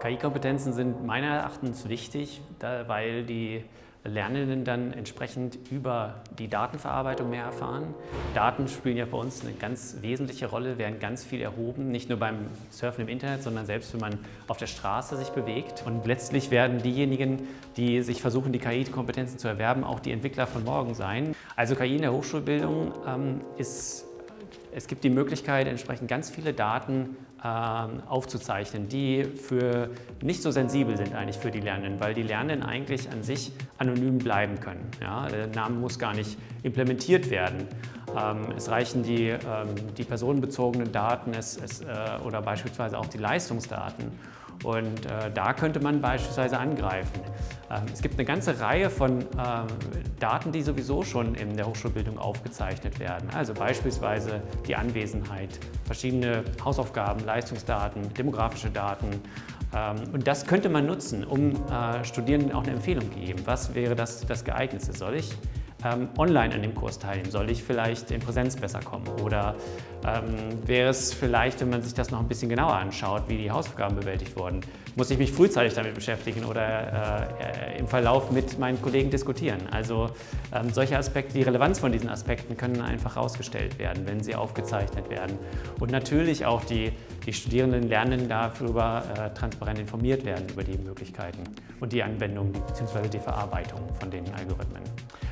KI-Kompetenzen sind meiner Erachtens wichtig, weil die Lernenden dann entsprechend über die Datenverarbeitung mehr erfahren. Daten spielen ja bei uns eine ganz wesentliche Rolle, werden ganz viel erhoben, nicht nur beim Surfen im Internet, sondern selbst wenn man auf der Straße sich bewegt. Und letztlich werden diejenigen, die sich versuchen, die KI-Kompetenzen zu erwerben, auch die Entwickler von morgen sein. Also KI in der Hochschulbildung ähm, ist es gibt die Möglichkeit, entsprechend ganz viele Daten ähm, aufzuzeichnen, die für nicht so sensibel sind eigentlich für die Lernenden, weil die Lernenden eigentlich an sich anonym bleiben können. Ja? Der Name muss gar nicht implementiert werden. Ähm, es reichen die, ähm, die personenbezogenen Daten es, es, äh, oder beispielsweise auch die Leistungsdaten. Und äh, da könnte man beispielsweise angreifen. Ähm, es gibt eine ganze Reihe von ähm, Daten, die sowieso schon in der Hochschulbildung aufgezeichnet werden. Also beispielsweise die Anwesenheit, verschiedene Hausaufgaben, Leistungsdaten, demografische Daten. Ähm, und das könnte man nutzen, um äh, Studierenden auch eine Empfehlung zu geben. Was wäre das, das Geeignetste? Soll ich ähm, online an dem Kurs teilnehmen? Soll ich vielleicht in Präsenz besser kommen? Oder ähm, wäre es vielleicht, wenn man sich das noch ein bisschen genauer anschaut, wie die Hausaufgaben bewältigt wurden, muss ich mich frühzeitig damit beschäftigen oder äh, im Verlauf mit meinen Kollegen diskutieren? Also ähm, solche Aspekte, die Relevanz von diesen Aspekten können einfach herausgestellt werden, wenn sie aufgezeichnet werden. Und natürlich auch die, die Studierenden lernen darüber äh, transparent informiert werden über die Möglichkeiten und die Anwendung bzw. die Verarbeitung von den Algorithmen.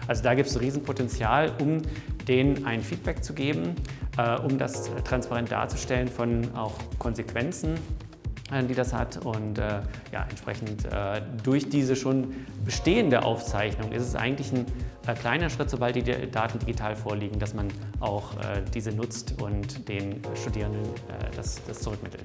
Also da gibt es Riesenpotenzial, um denen ein Feedback zu geben, äh, um das transparent darzustellen von auch Konsequenzen, äh, die das hat. Und äh, ja, entsprechend äh, durch diese schon bestehende Aufzeichnung ist es eigentlich ein äh, kleiner Schritt, sobald die Daten digital vorliegen, dass man auch äh, diese nutzt und den Studierenden das, das zurückmittelt.